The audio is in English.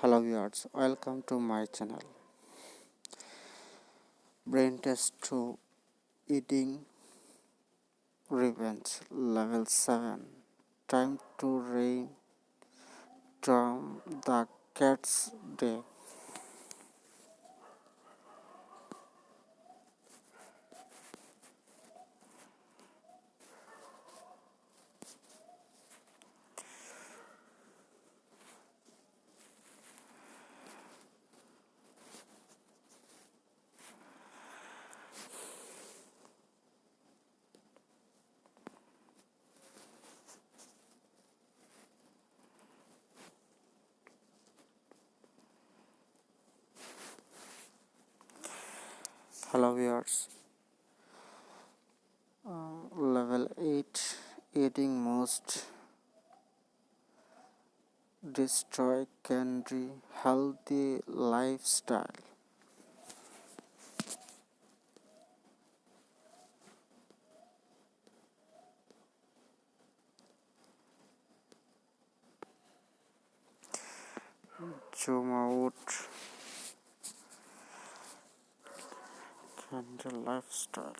hello viewers welcome to my channel. Brain test 2 eating revenge level 7 time to reign from the cat's day hello viewers. Uh, level 8 eating most. Destroy candy healthy lifestyle. Zoom out and the lifestyle